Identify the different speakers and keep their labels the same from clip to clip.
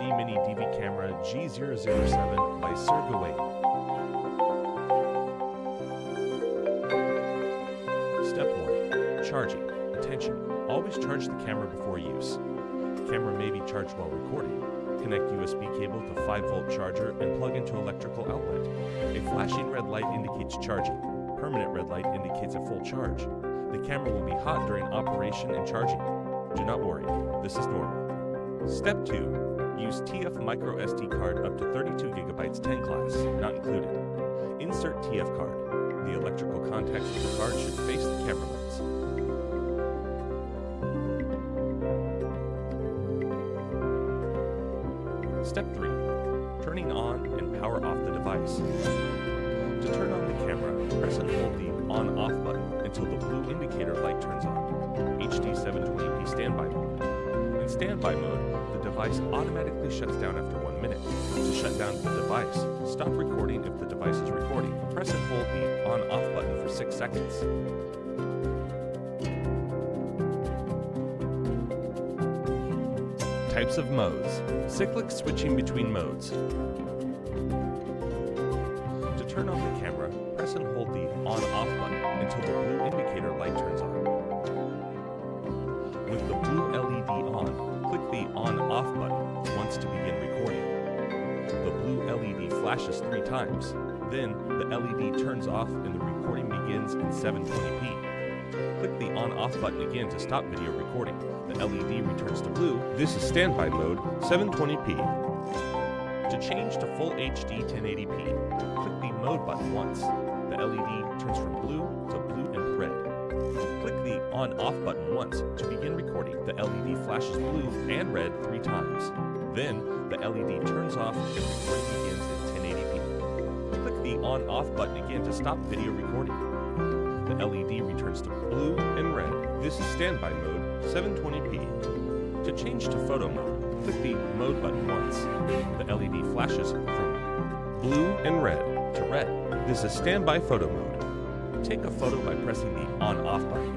Speaker 1: HD Mini DV camera G007 by Sergaway. Step 1. Charging. Attention. Always charge the camera before use. Camera may be charged while recording. Connect USB cable to 5 volt charger and plug into electrical outlet. A flashing red light indicates charging. Permanent red light indicates a full charge. The camera will be hot during operation and charging. Do not worry, this is normal. Step 2. Use TF micro SD card up to 32 gigabytes 10 class, not included. Insert TF card. The electrical contacts of the card should face the camera lens. Step 3. Turning on and power off the device. To turn on the camera, press and hold the on-off button until the blue indicator light turns on. HD 720p standby mode. In standby mode, device automatically shuts down after one minute. To shut down the device, stop recording if the device is recording. Press and hold the on-off button for 6 seconds. Types of modes. Cyclic switching between modes. To turn on the camera, press and hold the on-off button until the blue indicator light turns on. Blue LED flashes three times. Then, the LED turns off and the recording begins in 720p. Click the on-off button again to stop video recording. The LED returns to blue. This is standby mode, 720p. To change to full HD 1080p, click the mode button once. The LED turns from blue to blue and red. Click the on-off button once to begin recording. The LED flashes blue and red three times. Then, the LED turns off and recording begins in 1080p. Click the on-off button again to stop video recording. The LED returns to blue and red. This is standby mode, 720p. To change to photo mode, click the mode button once. The LED flashes from blue and red to red. This is standby photo mode. Take a photo by pressing the on-off button.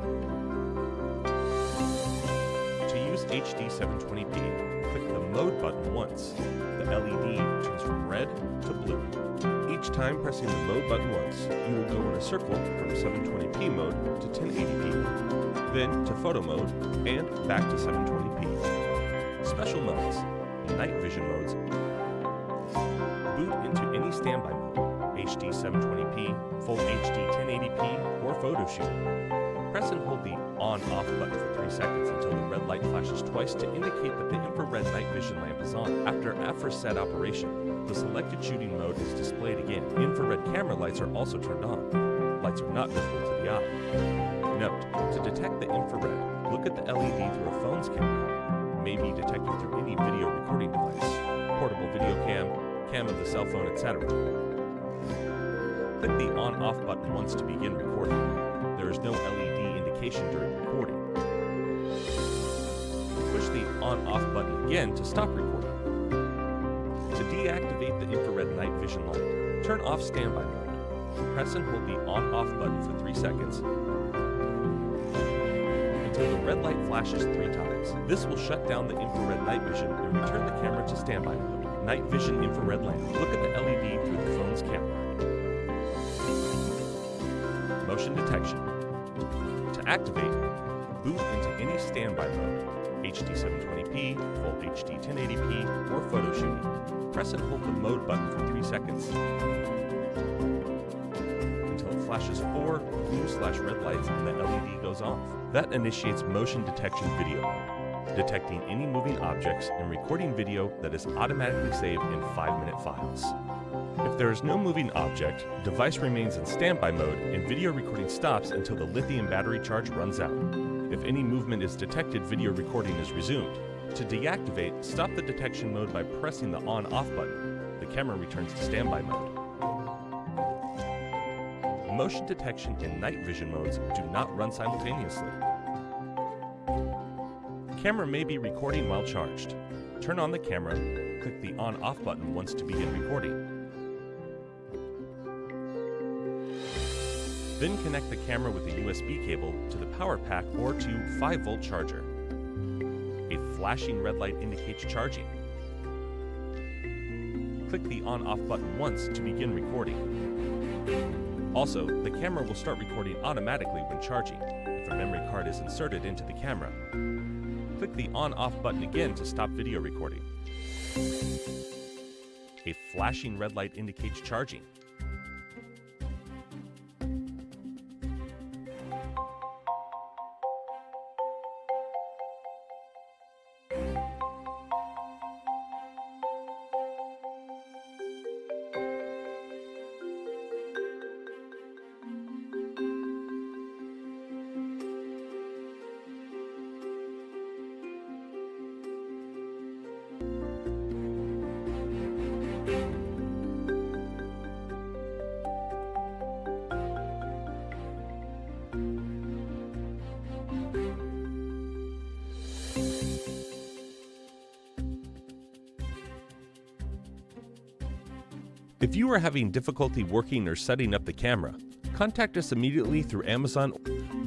Speaker 1: To use HD 720p, click the mode button once. The LED turns from red to blue. Each time pressing the mode button once, you will go in a circle from 720p mode to 1080p, then to photo mode, and back to 720p. Special modes, night vision modes, boot into any standby mode, HD 720p, full HD 1080p, or photo shoot. Press and hold the on-off button for 3 seconds until the red light flashes twice to indicate that the infrared night vision lamp is on. After aforesaid operation, the selected shooting mode is displayed again. Infrared camera lights are also turned on. Lights are not visible to the eye. Note, to detect the infrared, look at the LED through a phone's camera. May be detected through any video recording device, portable video cam, cam of the cell phone, etc. Click the on-off button once to begin recording. There is no LED indication during recording. Push the on-off button again to stop recording. To deactivate the infrared night vision light, turn off standby mode. Press and hold the on-off button for 3 seconds until the red light flashes 3 times. This will shut down the infrared night vision and return the camera to standby mode. Night vision infrared lamp. Look at the LED through the phone's camera. Motion detection. Activate, boot into any standby mode, HD 720p, full HD 1080p, or photo shooting. Press and hold the mode button for 3 seconds until it flashes four blue slash red lights and the LED goes off. That initiates motion detection video detecting any moving objects and recording video that is automatically saved in 5-minute files. If there is no moving object, device remains in standby mode and video recording stops until the lithium battery charge runs out. If any movement is detected, video recording is resumed. To deactivate, stop the detection mode by pressing the on-off button. The camera returns to standby mode. Motion detection and night vision modes do not run simultaneously. Camera may be recording while charged. Turn on the camera, click the on-off button once to begin recording. Then connect the camera with a USB cable to the power pack or to 5 volt charger. A flashing red light indicates charging. Click the on off button once to begin recording. Also, the camera will start recording automatically when charging if a memory card is inserted into the camera. Click the on off button again to stop video recording. A flashing red light indicates charging. If you are having difficulty working or setting up the camera, contact us immediately through Amazon.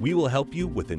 Speaker 1: We will help you with an